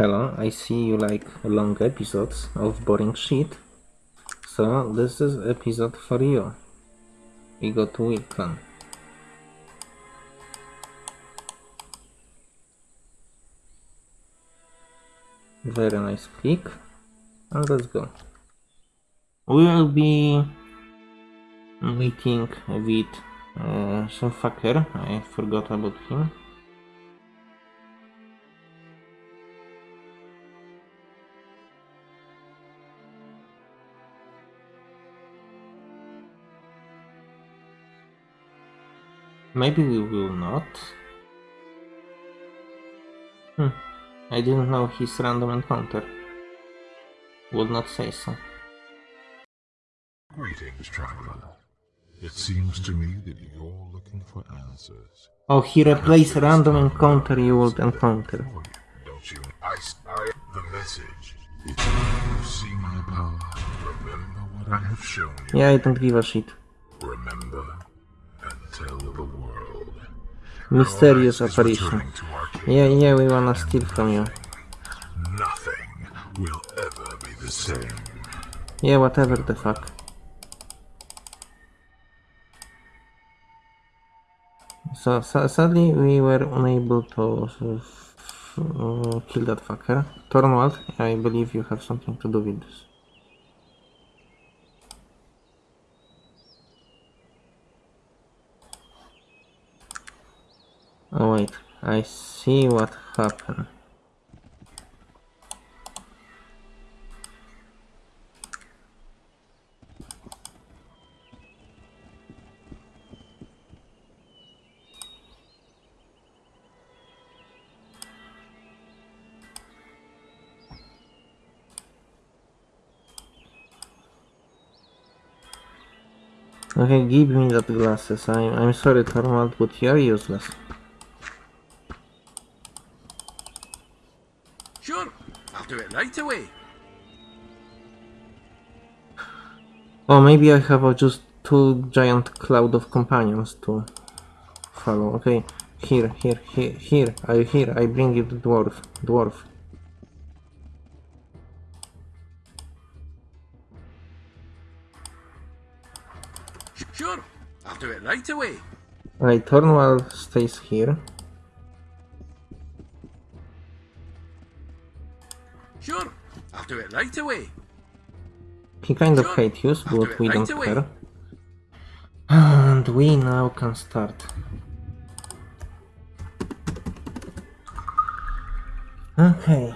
hello, I see you like long episodes of boring shit. So this is episode for you. We go to Wilton. Very nice click. And let's go. We will be meeting with uh, some fucker. I forgot about him. Maybe we will not. Hmm. I didn't know his random encounter. Would not say so. Greetings, traveler. It seems to me that you're looking for answers. Oh, he replaced random encounter you would encounter. Don't you? I, I the message. If you see my power, remember what I have shown you. Yeah, I don't give a shit. Remember Mysterious Our race is apparition. Yeah, yeah, we wanna steal from you. Nothing will ever be the same. Yeah, whatever the fuck. So, so sadly, we were unable to uh, kill that fucker. Tornwald, I believe you have something to do with this. Oh wait, I see what happened. Okay, give me that glasses. I'm, I'm sorry, Torvald, but you're useless. Sure, I'll do it right away. Oh, maybe I have uh, just two giant cloud of companions to follow. Okay, here, here, here, here. I here. I bring you the dwarf. Dwarf. Sure, I'll do it right away. Right, Tornwald stays here. Sure, I'll do it right away. He kind of hates do but we right don't away. care. And we now can start. Okay.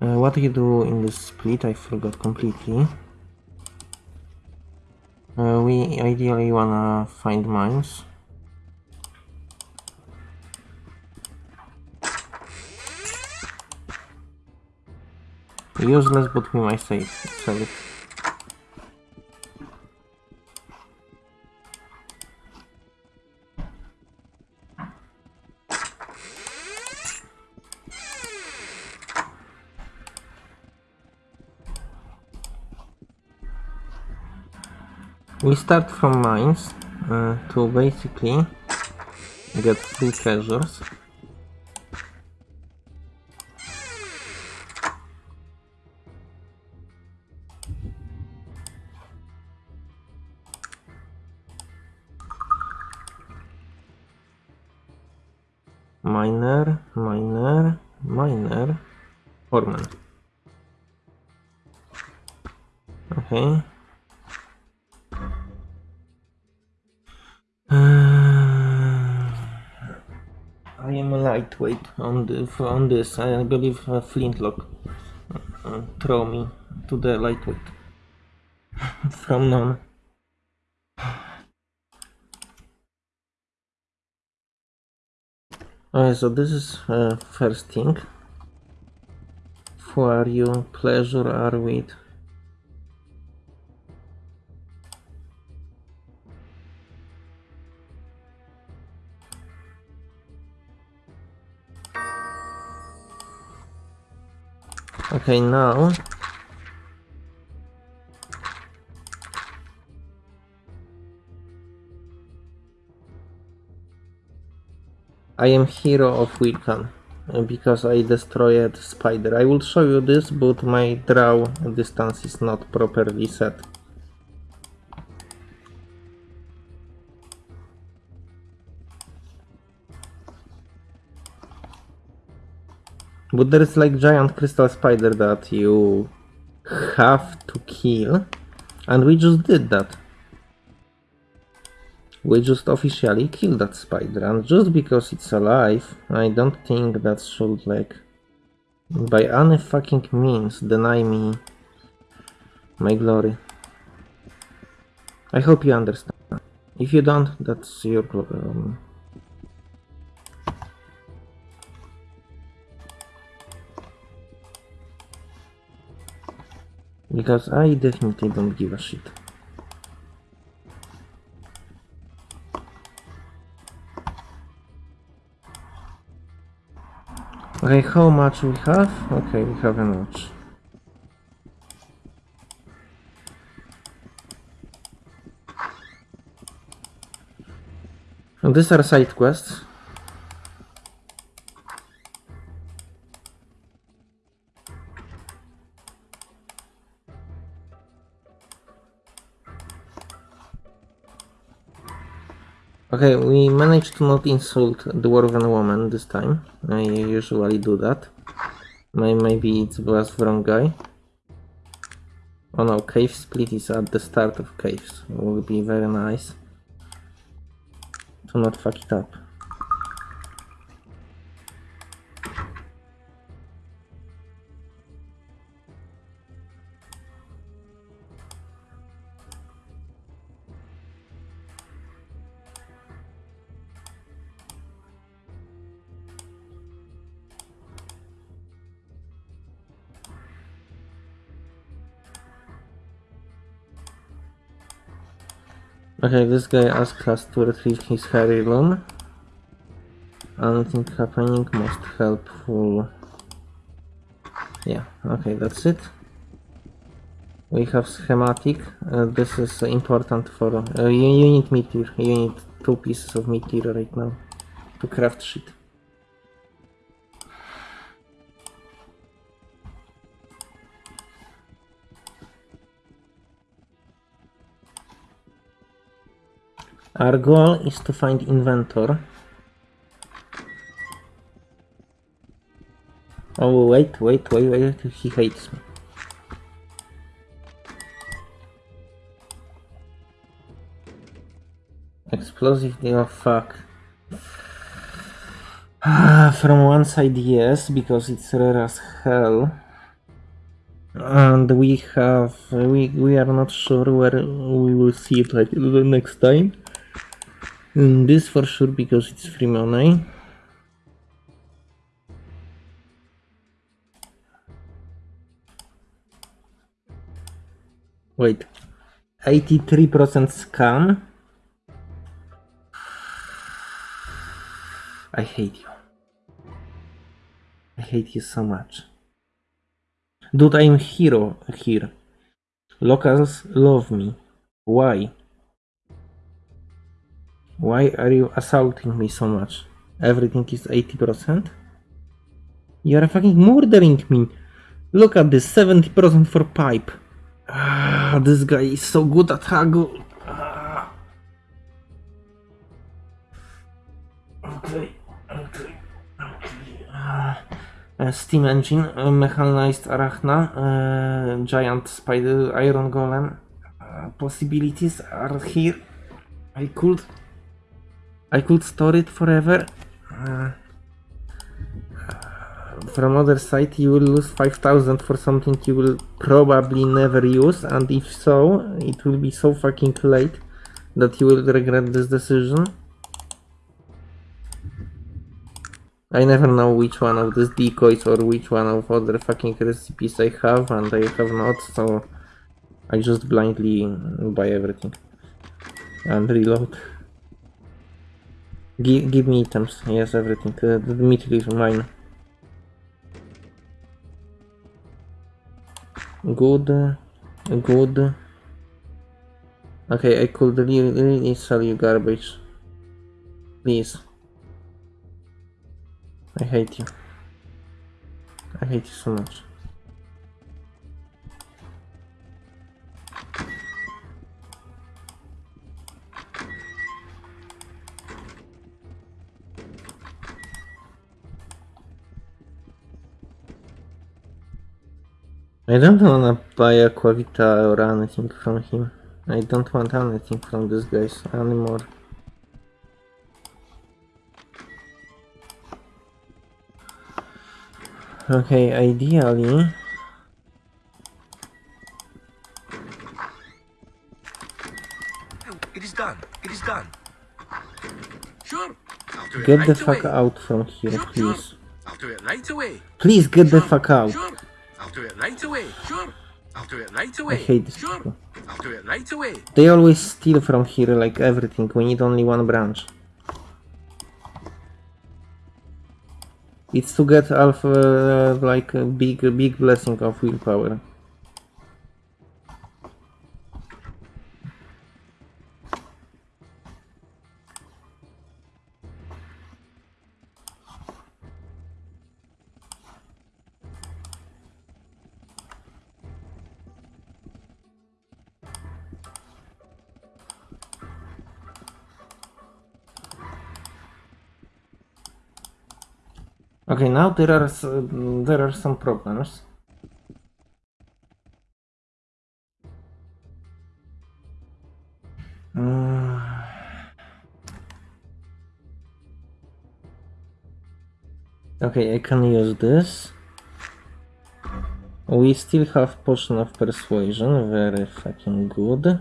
Uh, what do you do in this split? I forgot completely. Uh, we ideally wanna find mines. Useless, but we might save. Sell it. We start from mines uh, to basically get free treasures. Miner, miner, miner, foreman. Okay. Uh, I am a lightweight on the on this. I believe a flintlock uh, throw me to the lightweight from none. Uh, so this is uh, first thing. For you, pleasure are with Okay, now I am hero of Wilkan. uh, because I destroyed spider. I will show you this, but my draw distance is not properly set. But there is like giant crystal spider that you have to kill, and we just did that. We just officially killed that spider, and just because it's alive, I don't think that should like by any fucking means deny me my glory. I hope you understand. If you don't, that's your problem. Um, because I definitely don't give a shit. Okay, how much we have? Okay, we have much. And these are side quests. Okay, we managed to not insult the Dwarven woman this time. I usually do that. Maybe it was wrong guy. Oh no, cave split is at the start of caves. Will be very nice to not fuck it up. Okay, this guy asked us to retrieve his heirloom. Anything happening most helpful. Yeah, okay, that's it. We have schematic. Uh, this is important for. Uh, you, you need meteor. You need two pieces of meteor right now to craft shit. Our goal is to find inventor. Oh wait, wait, wait, wait, he hates me. Explosive, oh fuck. Ah, from one side yes, because it's rare as hell. And we have, we, we are not sure where we will see it like the next time. Mm, this for sure because it's free money. Wait, 83% scam? I hate you. I hate you so much. Dude, I'm hero here. Locals love me. Why? Why are you assaulting me so much? Everything is 80%? You are fucking murdering me! Look at this, 70% for pipe. Ah, this guy is so good at haggle. Ah. Okay, okay, okay. Ah. Uh, steam engine, uh, mechanized arachna, uh, giant spider, iron golem. Uh, possibilities are here. I could I could store it forever. Uh, from other side, you will lose 5000 for something you will probably never use, and if so, it will be so fucking late that you will regret this decision. I never know which one of these decoys or which one of other fucking recipes I have, and I have not, so I just blindly buy everything and reload. Give, give me items. Yes, everything. Uh, the meat is mine. Good. Good. Okay, I could really, really sell you garbage. Please. I hate you. I hate you so much. I don't wanna buy Aquavita or anything from him. I don't want anything from these guys anymore. Okay, ideally... It is done. It is done. Sure. I'll do it Get right the fuck away. out from here, Sure, please. Sure. I'll do it right away. Please get the fuck out. Sure. I'll do it right away. Sure. I'll do it right I away. hate these Sure. people. I'll do it right away. They always steal from here like everything. We need only one branch. It's to get alpha uh, like a big big blessing of willpower. Okay, now there are there are some problems. Mm. Okay, I can use this. We still have potion of persuasion, very fucking good.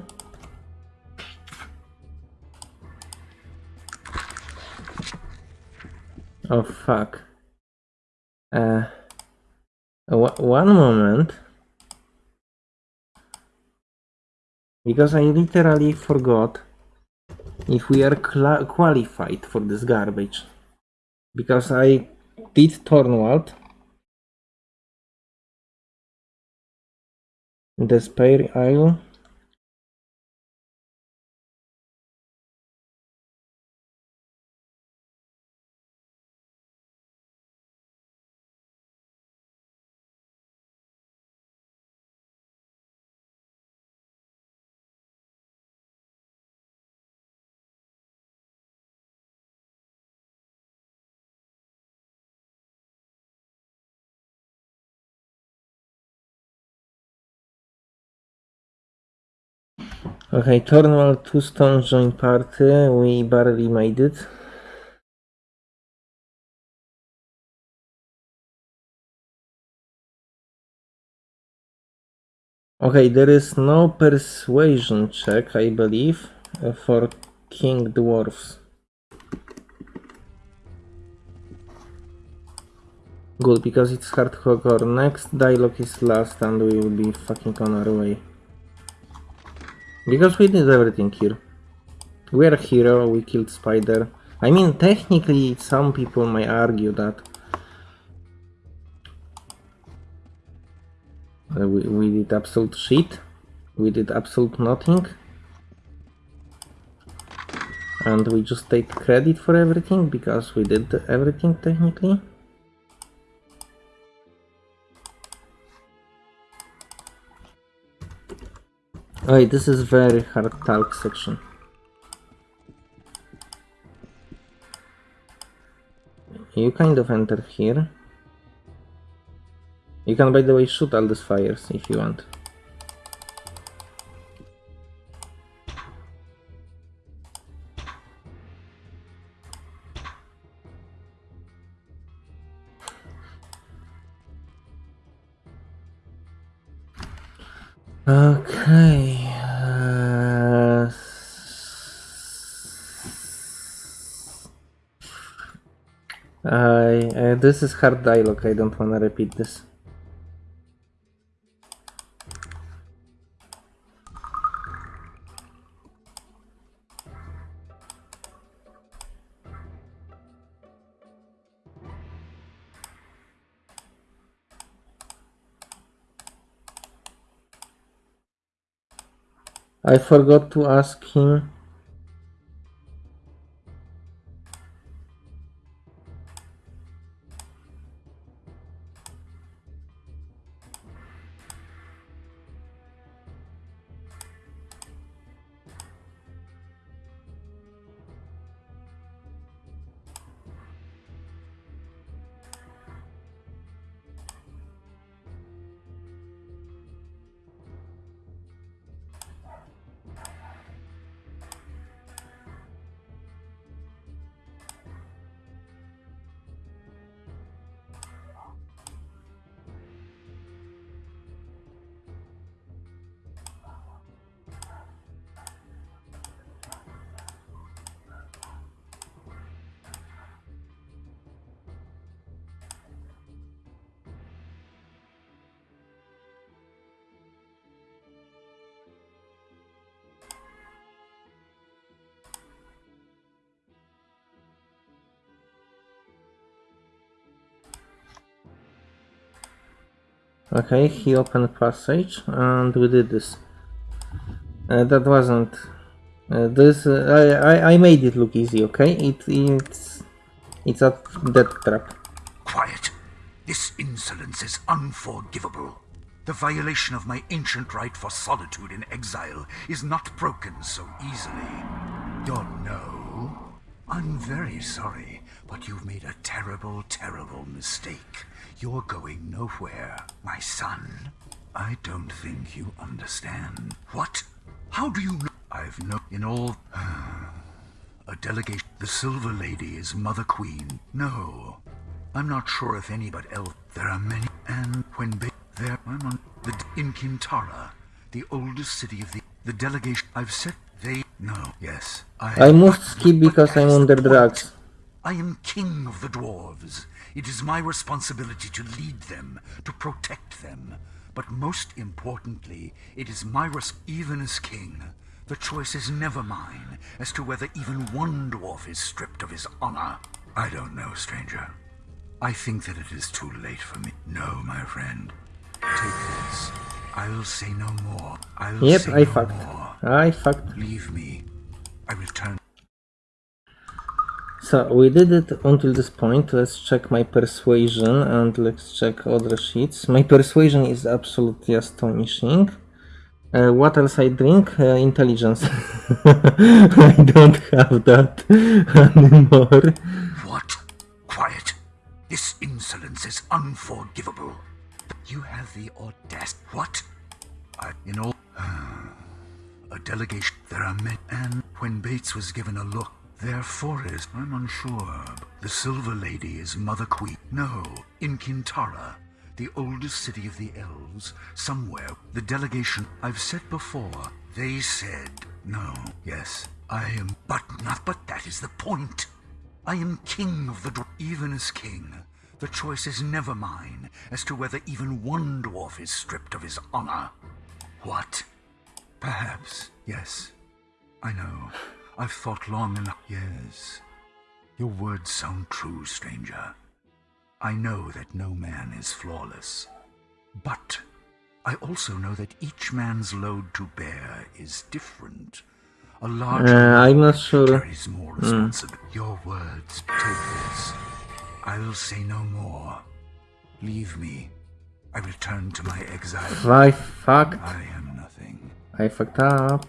Oh fuck. Uh, one moment. Because I literally forgot if we are qualified for this garbage. Because I did Tornwald. Despair Isle. Okay, Tornwald, two stones join party. We barely made it. Okay, there is no persuasion check, I believe, for King Dwarfs. Good, because it's hardcore. Next dialogue is last and we will be fucking on our way. Because we did everything here. We are a hero, we killed Spider. I mean, technically, some people might argue that uh, we, we did absolute shit. We did absolute nothing. And we just take credit for everything because we did everything technically. Wait, this is very hard talk section. You kind of enter here. You can, by the way, shoot all these fires if you want. Okay. Uh, I, uh, this is hard dialogue. I don't wanna repeat this. I forgot to ask him. Okay, he opened passage and we did this. Uh, that wasn't uh, this. Uh, I, I I made it look easy. Okay, it it's it's a death trap. Quiet. This insolence is unforgivable. The violation of my ancient right for solitude in exile is not broken so easily. You're no. I'm very sorry, but you've made a terrible, terrible mistake. You're going nowhere, my son. I don't think you understand. What? How do you know? I've no in all a delegation. The Silver Lady is Mother Queen. No, I'm not sure if any but El. There are many, and when they... There, I'm on the in Qintarra, the oldest city of the the delegation. I've said they. No, yes, I. I must skip because I'm under drugs. I am king of the dwarves. It is my responsibility to lead them, to protect them. But most importantly, it is my res- even as king. The choice is never mine as to whether even one dwarf is stripped of his honor. I don't know, stranger. I think that it is too late for me. No, my friend. Take this. I'll say no more. I'll Yep, say I no fucked. more. I fucked. Leave me. I will return. So we did it until this point. Let's check my persuasion and let's check other sheets. My persuasion is absolutely astonishing. Uh, what else I drink? Uh, intelligence. I don't have that anymore. What? Quiet. This insolence is unforgivable. You have the audacity. What? I, in all. a delegation. There are men. And when Bates was given a look, therefore is. I'm unsure. The Silver Lady is Mother Queen. No, in Qintarra, the oldest city of the elves, somewhere. The delegation. I've said before. They said no. Yes, I am. But not. But that is the point. I am king of the. Even as king, the choice is never mine as to whether even one dwarf is stripped of his honor. What? Perhaps, yes. I know. I've thought long enough. Yes. Your words sound true, stranger. I know that no man is flawless. But I also know that each man's load to bear is different. A large Uh, I'm not sure. carries more responsibility. Your words, take this. I'll say no more. Leave me. I return to my exile. I fucked. I am nothing. I fucked up.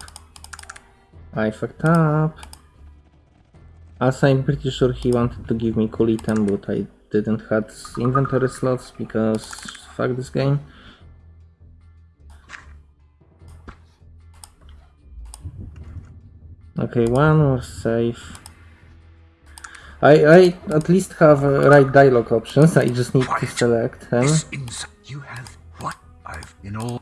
I fucked up. As I'm pretty sure he wanted to give me cool item, but I didn't have inventory slots because fuck this game. Okay, one more safe. I, I at least have uh, right dialogue options, I just need to select them. You have what? I've in all.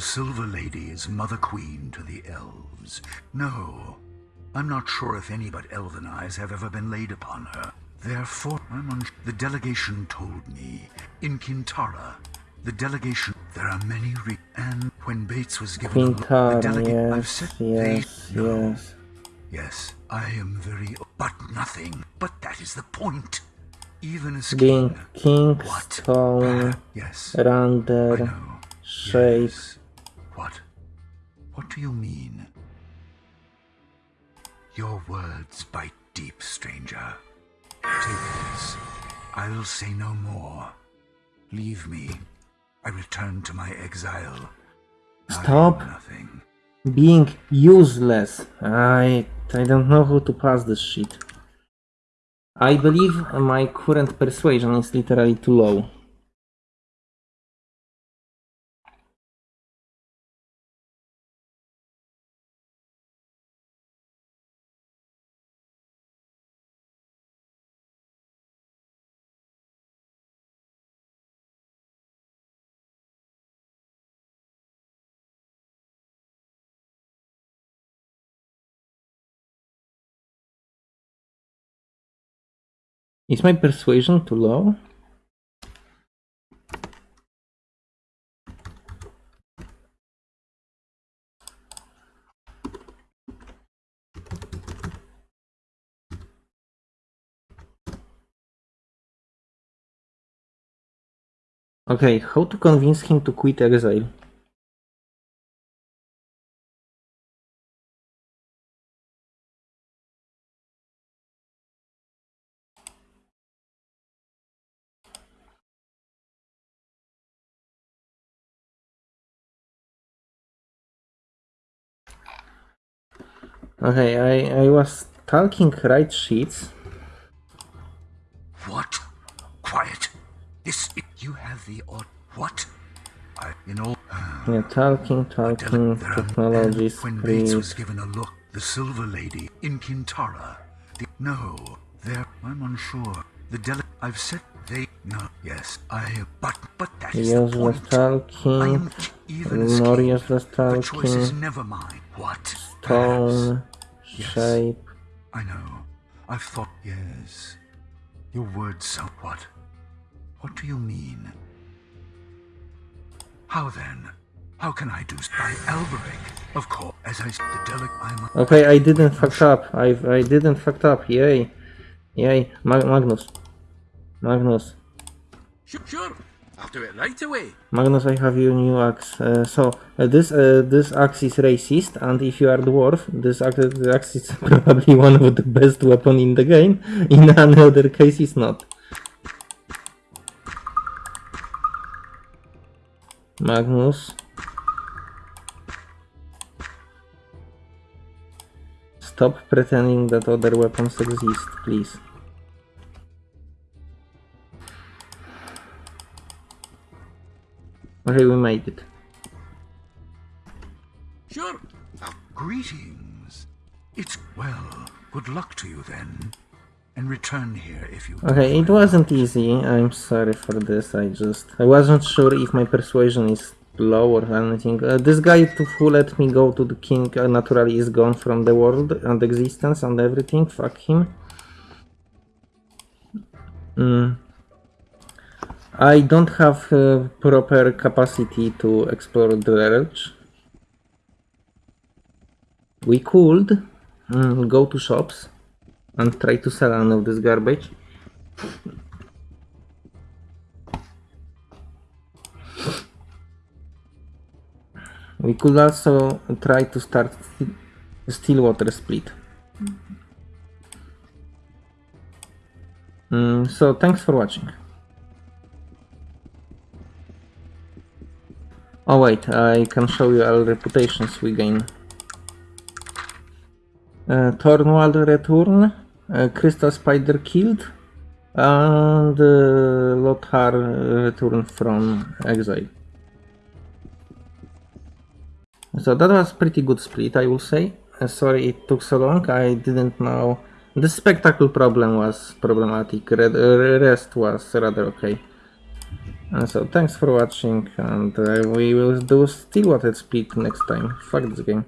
The Silver Lady is Mother Queen to the elves. No, I'm not sure if any but elven eyes have ever been laid upon her. Therefore, I'm un- the delegation told me in Qintarra. The delegation. There are many re- and when Bates was given a look, the delegate. I've yes, said yes, they, no. yes. Yes, I am very. But nothing. But that is the point. Even as Being king. king, What? Yes. Render, shape. Yes. What? What do you mean? Your words bite deep, stranger. Take this. I'll say no more. Leave me. I return to my exile. Stop. nothing. being useless. I I don't know how to pass this shit. I believe my current persuasion is literally too low. Is my persuasion too low? Okay, how to convince him to quit exile? Okay, I, I was talking right sheets. What? Quiet. This. You have the or what? I. You know. Yeah, talking, talking, technologies, when Bates please. was given a look, the Silver Lady in Qintarra. The, no, there. I'm unsure. The dele. I've said they. No. Yes, I. But but that is Yes, the point. I talking. am t- even. Morius was The choice is never mine. What? Perhaps. Tone, Yes. shape. I know. I've thought. Yes. Your words sound what? What do you mean? How then? How can I do s- by Alberic? Of course, as I the delic I'm Okay, I didn't fuck up. I I didn't fuck up. Yay, yay, Mag- Magnus, Magnus, Sure, sure. I'll do it right away. Magnus. I have your new axe. Uh, so uh, this uh, this axe is racist, and if you are dwarf, this axe, axe is probably one of the best weapon in the game. In another case, it's not. Magnus. Stop pretending that other weapons exist, please. Okay, we made it. Sure. Greetings. It's well. Good luck to you then. And return here if you. Okay, it wasn't easy. I'm sorry for this. I just I wasn't sure if my persuasion is low or anything. Uh, this guy to, who let me go to the king uh, naturally is gone from the world and existence and everything. Fuck him. Mm. I don't have uh, proper capacity to explore the lurch. We could mm, go to shops and try to sell any of this garbage. We could also try to start sti- Stillwater split. Mm, so thanks for watching. Oh wait, I can show you all reputations we gain. Uh, Thornwald return, uh, Crystal Spider killed, and uh, Lothar return from exile. So that was pretty good split, I will say. Uh, sorry it took so long, I didn't know. The spectacle problem was problematic, Red, uh, rest was rather okay. And so thanks for watching, and uh, we will do Stillwater split next time. Fuck this game.